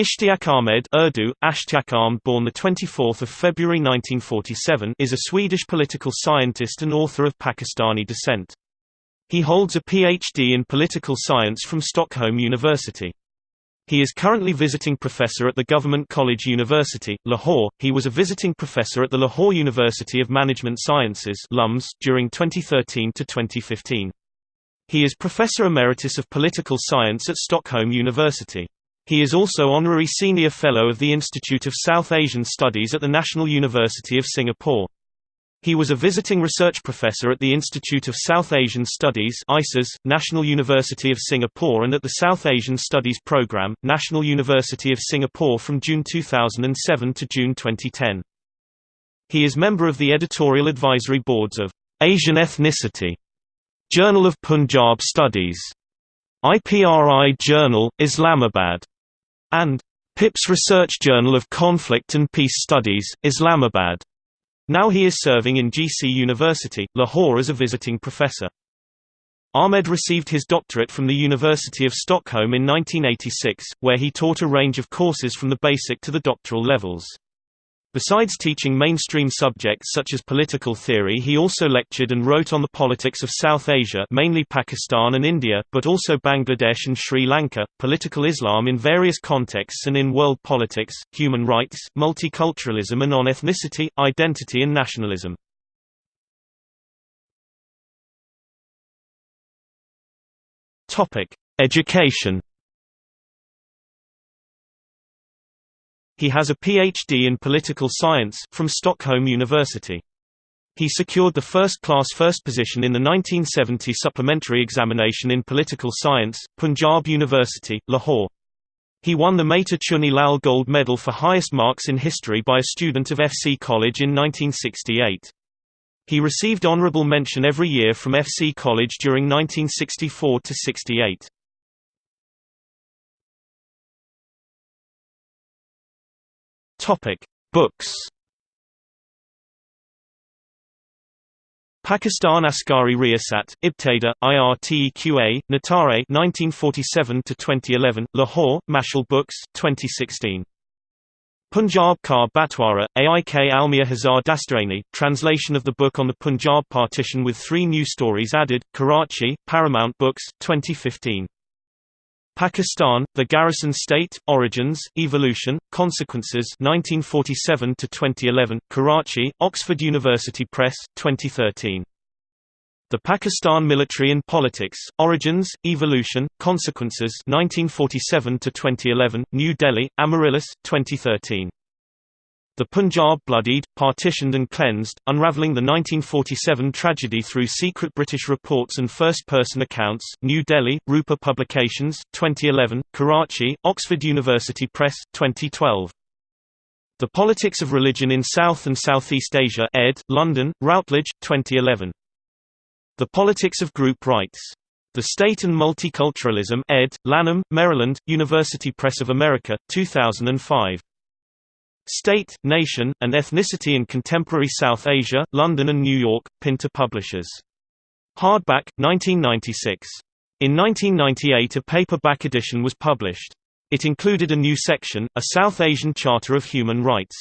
Ishtiaq Ahmed Urdu, Ahmed, born 24 February 1947 is a Swedish political scientist and author of Pakistani descent. He holds a Ph.D. in political science from Stockholm University. He is currently visiting professor at the Government College University, Lahore. He was a visiting professor at the Lahore University of Management Sciences (LUMS) during 2013 to 2015. He is professor emeritus of political science at Stockholm University. He is also Honorary Senior Fellow of the Institute of South Asian Studies at the National University of Singapore. He was a visiting research professor at the Institute of South Asian Studies ISAS, National University of Singapore and at the South Asian Studies Programme, National University of Singapore from June 2007 to June 2010. He is member of the editorial advisory boards of Asian Ethnicity, Journal of Punjab Studies, IPRI Journal, Islamabad, and PIPS Research Journal of Conflict and Peace Studies, Islamabad. Now he is serving in GC University, Lahore as a visiting professor. Ahmed received his doctorate from the University of Stockholm in 1986, where he taught a range of courses from the basic to the doctoral levels. Besides teaching mainstream subjects such as political theory he also lectured and wrote on the politics of South Asia mainly Pakistan and India, but also Bangladesh and Sri Lanka, political Islam in various contexts and in world politics, human rights, multiculturalism and on ethnicity, identity and nationalism. Education He has a Ph.D. in political science from Stockholm University. He secured the first-class first position in the 1970 supplementary examination in political science, Punjab University, Lahore. He won the Mehta Chuni Lal Gold Medal for highest marks in history by a student of FC College in 1968. He received honorable mention every year from FC College during 1964 to 68. Topic: Books. Pakistan Askari Riyasat, Ibtada, IRTEQA, Natare 1947 to 2011, Lahore, Mashal Books, 2016. Punjab Ka Batwara, Aik Almia Hazar Dastarani, translation of the book on the Punjab partition with three new stories added, Karachi, Paramount Books, 2015. Pakistan, The Garrison State, Origins, Evolution, Consequences 1947 2011, Karachi, Oxford University Press, 2013. The Pakistan Military and Politics, Origins, Evolution, Consequences 1947 2011, New Delhi, Amaryllis, 2013. The Punjab Bloodied, Partitioned and Cleansed, Unraveling the 1947 Tragedy Through Secret British Reports and First-Person Accounts, New Delhi, Rupa Publications, 2011, Karachi, Oxford University Press, 2012. The Politics of Religion in South and Southeast Asia ed., London, Routledge, 2011. The Politics of Group Rights. The State and Multiculturalism ed., Lanham, Maryland, University Press of America, 2005. State, Nation, and Ethnicity in Contemporary South Asia, London and New York, Pinter Publishers. Hardback, 1996. In 1998 a paperback edition was published. It included a new section, a South Asian Charter of Human Rights.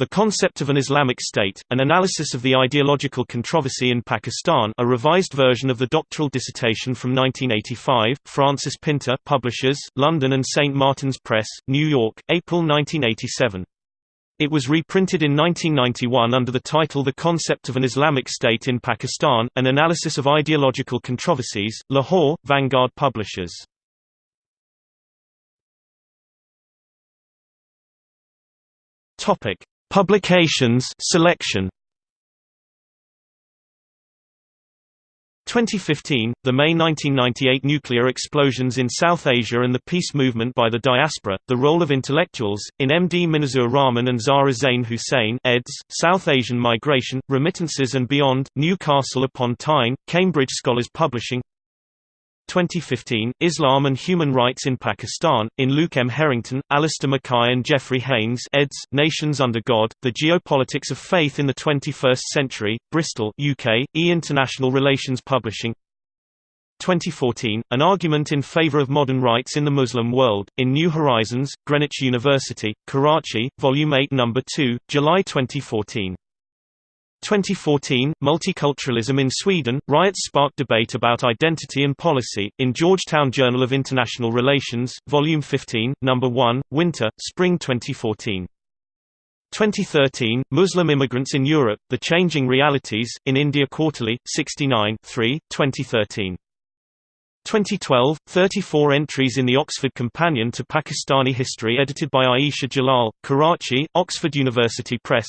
The Concept of an Islamic State, An Analysis of the Ideological Controversy in Pakistan a revised version of the doctoral dissertation from 1985, Francis Pinter Publishers, London and St. Martin's Press, New York, April 1987. It was reprinted in 1991 under the title The Concept of an Islamic State in Pakistan, An Analysis of Ideological Controversies, Lahore, Vanguard Publishers. Publications selection 2015, the May 1998 nuclear explosions in South Asia and the peace movement by the diaspora, the role of intellectuals, in M.D. Mizanur Rahman and Zahra Zain Hussain eds, South Asian Migration, Remittances and Beyond, Newcastle upon Tyne, Cambridge Scholars Publishing 2015, Islam and Human Rights in Pakistan, in Luke M. Herrington, Alistair Mackay and Geoffrey Haynes eds, Nations Under God, The Geopolitics of Faith in the 21st Century, Bristol UK, E International Relations Publishing 2014, An Argument in Favor of Modern Rights in the Muslim World, in New Horizons, Greenwich University, Karachi, Volume 8 No. 2, July 2014. 2014, Multiculturalism in Sweden, riots sparked debate about identity and policy, in Georgetown Journal of International Relations, Volume 15, No. 1, Winter, Spring 2014. 2013, Muslim Immigrants in Europe, The Changing Realities, in India Quarterly, 69 3, 2013. 2012, 34 entries in the Oxford Companion to Pakistani History edited by Ayesha Jalal, Karachi, Oxford University Press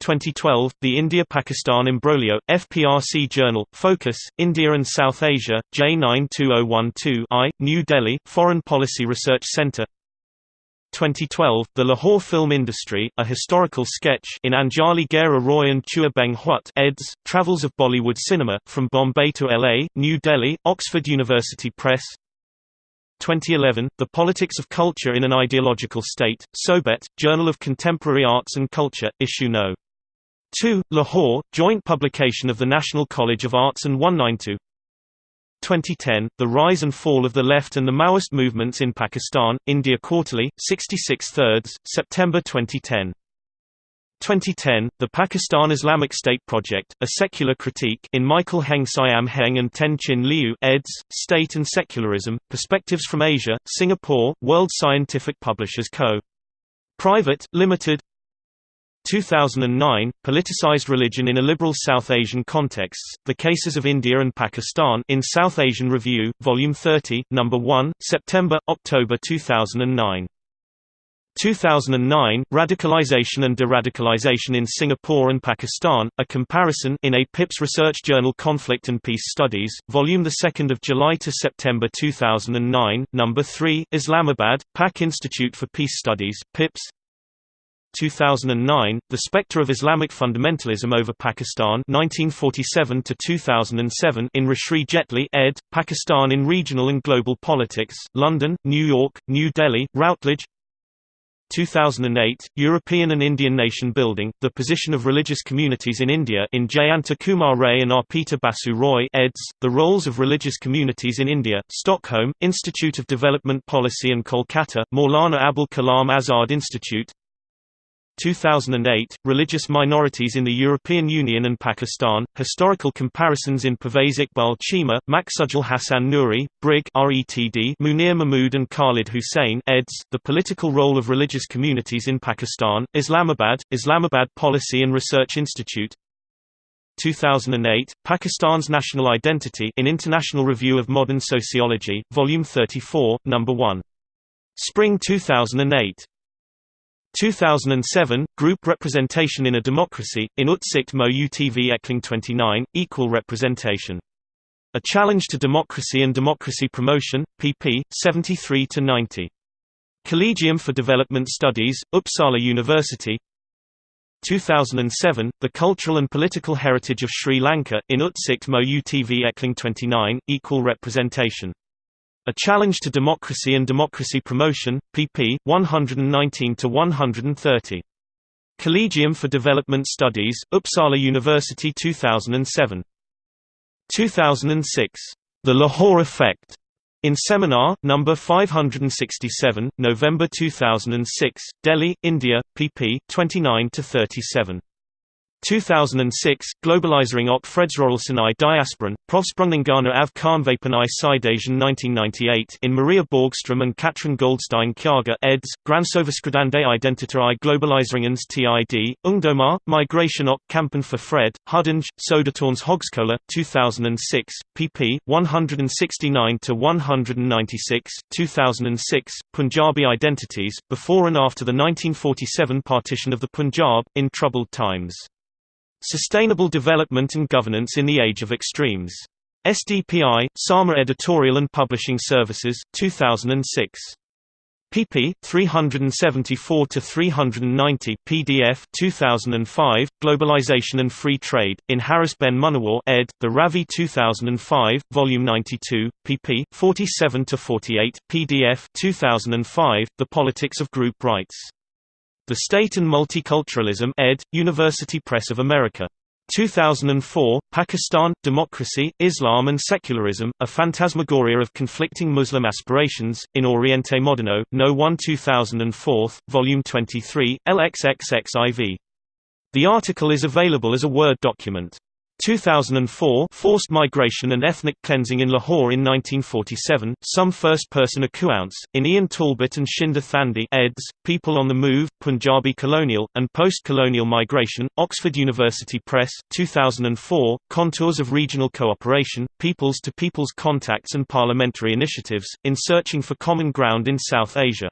2012, The India-Pakistan Imbroglio, FPRC Journal, Focus, India and South Asia, J92012-I, New Delhi, Foreign Policy Research Centre 2012, The Lahore Film Industry, A Historical Sketch in Anjali Gera Roy and Chua Beng Huat eds, Travels of Bollywood Cinema, From Bombay to LA, New Delhi, Oxford University Press 2011, The Politics of Culture in an Ideological State, Sobet, Journal of Contemporary Arts and Culture, Issue No. 2, Lahore, joint publication of the National College of Arts and 192 2010, The Rise and Fall of the Left and the Maoist Movements in Pakistan, India Quarterly, 66 thirds, September 2010. 2010, The Pakistan Islamic State Project, A Secular Critique in Michael Heng Siam Heng and Ten Chin Liew eds, State and Secularism, Perspectives from Asia, Singapore, World Scientific Publishers Co. Private, Limited 2009, Politicized Religion in a Liberal South Asian Contexts, The Cases of India and Pakistan in South Asian Review, Volume 30, No. 1, September–October 2009. 2009, Radicalization and Deradicalization in Singapore and Pakistan, A Comparison in a PIPS Research Journal Conflict and Peace Studies, Volume 2 July to September 2009, No. 3, Islamabad, Pak Institute for Peace Studies, PIPS 2009, The Spectre of Islamic Fundamentalism over Pakistan 1947 2007 in Rajshree Jetly ed., Pakistan in Regional and Global Politics, London, New York, New Delhi, Routledge 2008, European and Indian Nation Building, The Position of Religious Communities in India in Jayanta Kumar Ray and Arpita Basu Roy eds, The Roles of Religious Communities in India, Stockholm, Institute of Development Policy and Kolkata, Maulana Abul Kalam Azad Institute 2008, Religious Minorities in the European Union and Pakistan, Historical Comparisons in Pervez Iqbal Cheema, Maqsudul Hasan Nuri, Brig RETD Munir Mahmood and Khalid Hussain eds, The Political Role of Religious Communities in Pakistan, Islamabad, Islamabad Policy and Research Institute 2008, Pakistan's National Identity in International Review of Modern Sociology, Volume 34, No. 1. Spring 2008 2007, Group Representation in a Democracy, in Utsikt mot utveckling 29, Equal Representation. A Challenge to Democracy and Democracy Promotion, pp. 73–90. Collegium for Development Studies, Uppsala University 2007, The Cultural and Political Heritage of Sri Lanka, in Utsikt mot utveckling 29, Equal Representation a Challenge to Democracy and Democracy Promotion, pp. 119–130. Collegium for Development Studies, Uppsala University 2007. 2006. The Lahore Effect. In Seminar, No. 567, November 2006, Delhi, India, pp. 29–37. 2006, Globalisering och fredsrörelsen i diasporan, Provsprängningarna av Kärnvapen i Sydasien 1998 in Maria Borgström and Katrin Goldstein Kyaga eds, Gränsöverskridande identiter i globaliseringens tid, Ungdomar, Migration och Kampen för fred, Huddinge, Södertörns Högskola, 2006, pp. 169–196, 2006, Punjabi Identities, Before and After the 1947 Partition of the Punjab, in Troubled Times. Sustainable Development and Governance in the Age of Extremes. SDPI, Sama Editorial and Publishing Services, 2006 pp. 374–390 PDF 2005, Globalization and Free Trade, in Harris Ben Munawar ed., The Ravi 2005, Volume 92, pp. 47–48 PDF 2005, The Politics of Group Rights. The State and Multiculturalism ed., University Press of America. 2004, Pakistan, Democracy, Islam and Secularism, A Phantasmagoria of Conflicting Muslim Aspirations, in Oriente Moderno, No. 1 2004, Volume 23, LXXXIV. The article is available as a Word document. 2004 Forced Migration and Ethnic Cleansing in Lahore in 1947, some first-person accounts, in Ian Talbot and Shinder Thandi eds, People on the Move, Punjabi Colonial, and Post-Colonial Migration, Oxford University Press, 2004, Contours of Regional Cooperation, Peoples-to-Peoples Contacts and Parliamentary Initiatives, in Searching for Common Ground in South Asia.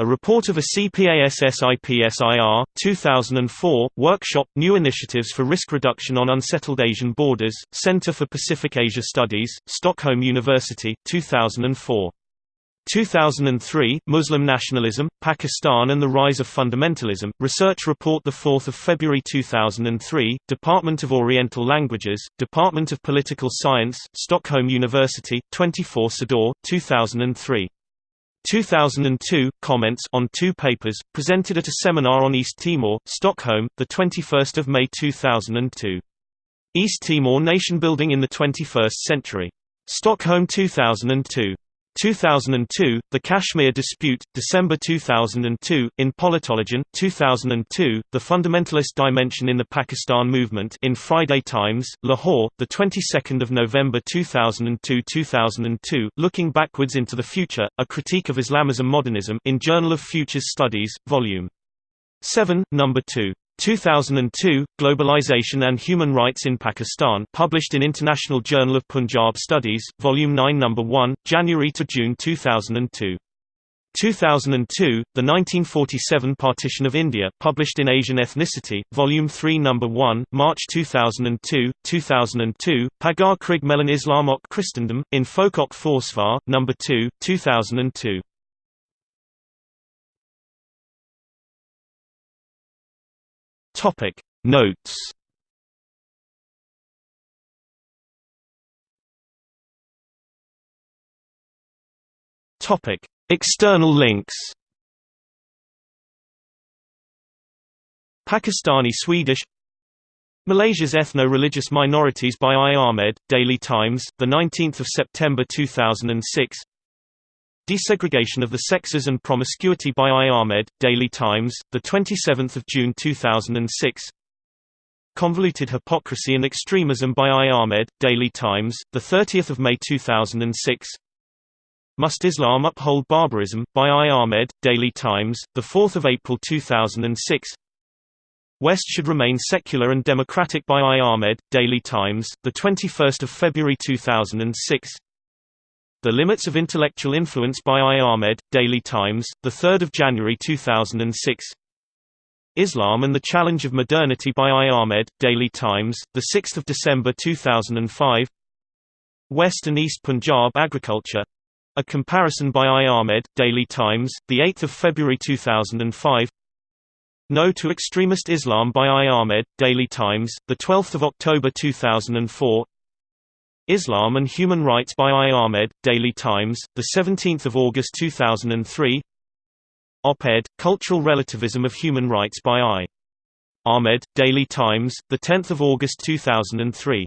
A report of a CPASSIPSIR, 2004, workshop, New Initiatives for Risk Reduction on Unsettled Asian Borders, Center for Pacific Asia Studies, Stockholm University, 2004. 2003, Muslim Nationalism, Pakistan and the Rise of Fundamentalism, Research Report 4 February 2003, Department of Oriental Languages, Department of Political Science, Stockholm University, 24 Sador, 2003. 2002 comments on two papers presented at a seminar on East Timor, Stockholm, the 21st of May 2002. East Timor Nation Building in the 21st Century. Stockholm 2002. 2002, The Kashmir Dispute, December 2002, in Politologen, 2002, The Fundamentalist Dimension in the Pakistan Movement in Friday Times, Lahore, the 22nd of November 2002-2002, Looking Backwards into the Future, A Critique of Islamism Modernism in Journal of Futures Studies, Volume 7, Number 2. 2002, Globalization and Human Rights in Pakistan published in International Journal of Punjab Studies, Volume 9 No. 1, January to June 2002. 2002, The 1947 Partition of India published in Asian Ethnicity, Volume 3 No. 1, March 2002, 2002, Pagar Krig Melon Islamok Christendom, in Folk och Försvar, No. 2, 2002. Topic. Notes. Topic. External links. Pakistani Swedish. Malaysia's Ethno-Religious Minorities by I. Ahmed, Daily Times, 19 September 2006 Desegregation of the Sexes and Promiscuity by I. Ahmed, Daily Times, 27 June 2006 Convoluted Hypocrisy and Extremism by I. Ahmed, Daily Times, 30 May 2006 Must Islam Uphold Barbarism? by I. Ahmed, Daily Times, 4 April 2006 West Should Remain Secular and Democratic by I. Ahmed, Daily Times, 21 February 2006 the Limits of Intellectual Influence by I. Ahmed, Daily Times, 3 January 2006 Islam and the Challenge of Modernity by I. Ahmed, Daily Times, 6 December 2005 West and East Punjab Agriculture. A comparison by I. Ahmed, Daily Times, 8 February 2005 No to Extremist Islam by I. Ahmed, Daily Times, 12 October 2004 Islam and Human Rights by I. Ahmed, Daily Times, 17 August 2003 Op-ed, Cultural Relativism of Human Rights by I. Ahmed, Daily Times, 10 August 2003